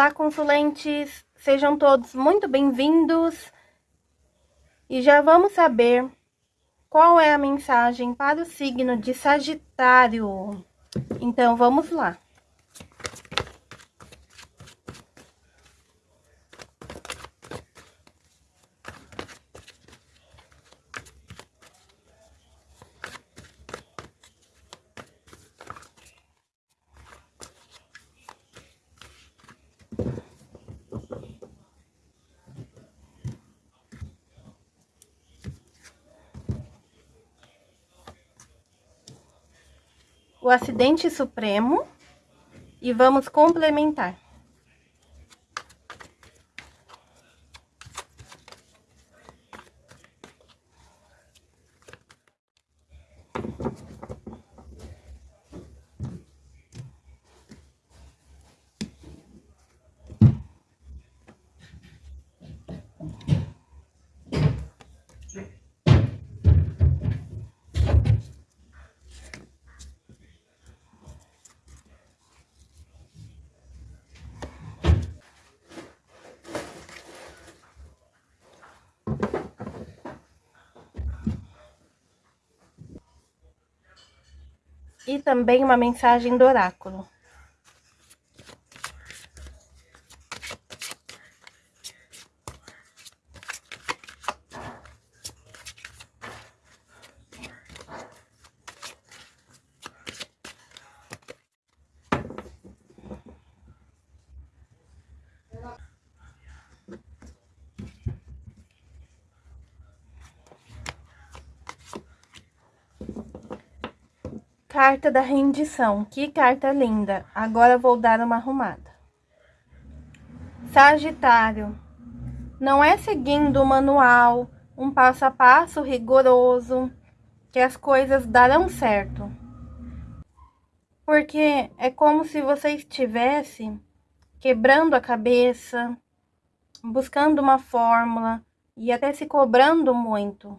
Olá, consulentes! Sejam todos muito bem-vindos e já vamos saber qual é a mensagem para o signo de Sagitário. Então, vamos lá. O acidente supremo e vamos complementar. E também uma mensagem do oráculo. Carta da rendição. Que carta linda. Agora vou dar uma arrumada. Sagitário. Não é seguindo o manual, um passo a passo rigoroso, que as coisas darão certo. Porque é como se você estivesse quebrando a cabeça, buscando uma fórmula e até se cobrando muito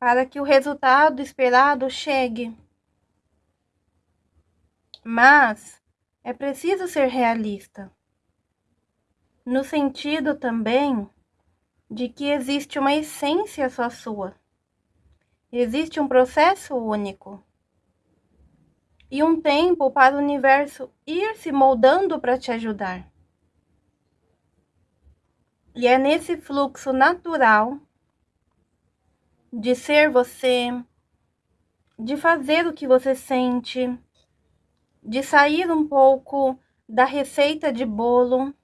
para que o resultado esperado chegue. Mas é preciso ser realista, no sentido também de que existe uma essência só sua. Existe um processo único e um tempo para o universo ir se moldando para te ajudar. E é nesse fluxo natural de ser você, de fazer o que você sente, de sair um pouco da receita de bolo,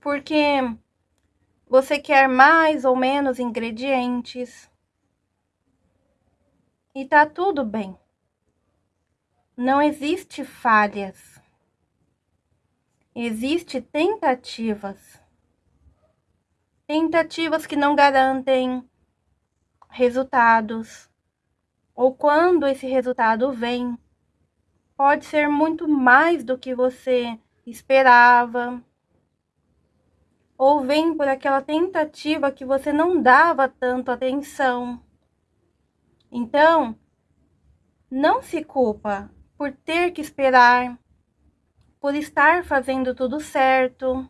porque você quer mais ou menos ingredientes e tá tudo bem. Não existe falhas. Existe tentativas. Tentativas que não garantem resultados ou quando esse resultado vem, pode ser muito mais do que você esperava, ou vem por aquela tentativa que você não dava tanto atenção. Então, não se culpa por ter que esperar, por estar fazendo tudo certo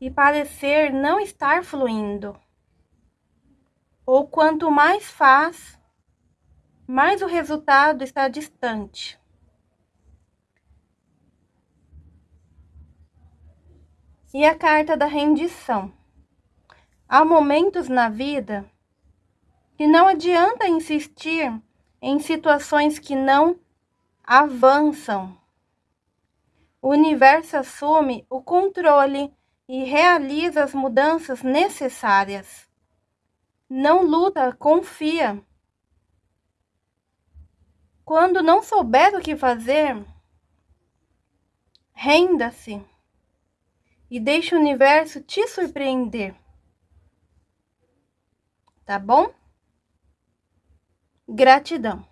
e parecer não estar fluindo. Ou quanto mais faz, mas o resultado está distante. E a carta da rendição. Há momentos na vida que não adianta insistir em situações que não avançam. O universo assume o controle e realiza as mudanças necessárias. Não luta, confia. Quando não souber o que fazer, renda-se e deixe o universo te surpreender. Tá bom? Gratidão.